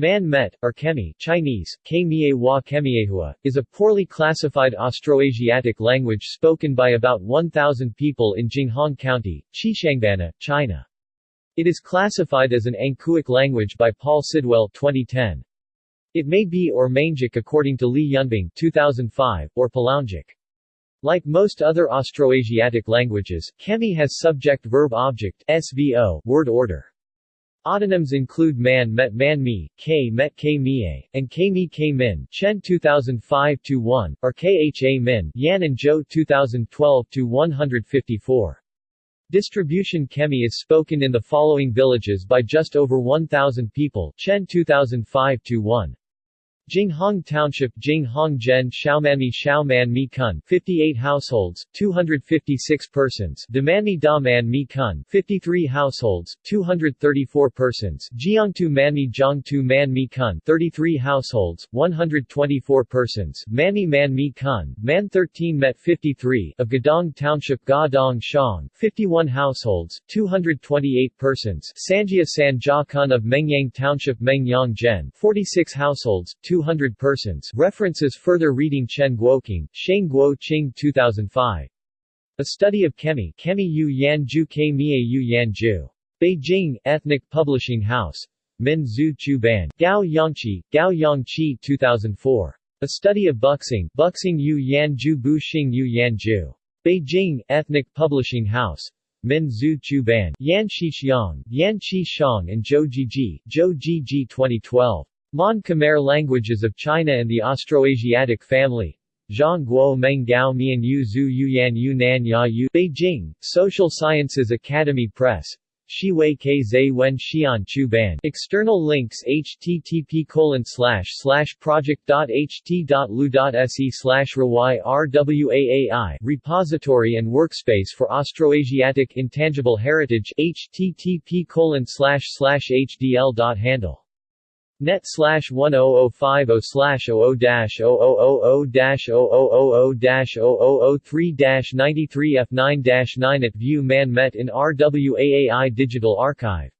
Man Met, or Kemi Chinese, Kemiehua, is a poorly classified Austroasiatic language spoken by about 1,000 people in Jinghong County, Xishuangbanna, China. It is classified as an Angkuic language by Paul Sidwell 2010. It may be or Mangic according to Li Yunbing 2005, or Palangic. Like most other Austroasiatic languages, Kemi has subject-verb-object word order. Autonyms include man met man mi, k met k mie, and k mi k min Chen 2005-1, or kha min Yan and Zhou 2012-154. Distribution Kemi is spoken in the following villages by just over 1,000 people Chen 2005-1. Jinghong Township Jinghong Zhen Xiaomanmi Xiaoman Mi Kun 58 households, 256 persons. Damanmi Da Man Mi Kun 53 households, 234 persons. Jiangtu Manmi Jiangtu Man Mi Kun 33 households, 124 persons. Manmi Man Mi Kun, Man 13 Met 53 of Gadong Township Gadong Shang 51 households, 228 persons. Sanjia San Jia Kun of Mengyang Township Mengyang Zhen 46 households, 2 200 persons references further reading Chen Guoqing, Sheng Guo Qing 2005. A Study of Kemi Kemi Yu Yan Ju Ke Mie Yu Yan Ju. Beijing, Ethnic Publishing House. Min Zhu Chu Ban. Gao Yangqi, Gao Yangqi 2004. A Study of Buxing Buxing Yu Yan Ju Bu Xing Yu Yan Ju. Beijing, Ethnic Publishing House. Min Zhu Chu Ban. Yan Shi Xiang, Yan Qi Shang and Zhou Jiji, Zhou Jiji 2012. Mon Khmer languages of China and the Austroasiatic family. Zhang Guo Meng Gao Mian Yu Zhu Yuyan Yu Nan Ya Yu Beijing, Social Sciences Academy Press. Shiwei Ke Zai Wen Xian Chu Ban. External links http colon slash slash project.ht.lu.se slash rwaai Repository and Workspace for Austroasiatic Intangible Heritage http colon slash slash hdl.handle Net slash 10050 slash 00 dash 0000 dash 0000 dash 0003 dash 93 F9 dash 9 at View Man Met in RWAAI Digital Archive